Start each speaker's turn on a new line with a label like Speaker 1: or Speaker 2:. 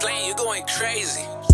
Speaker 1: You're going crazy.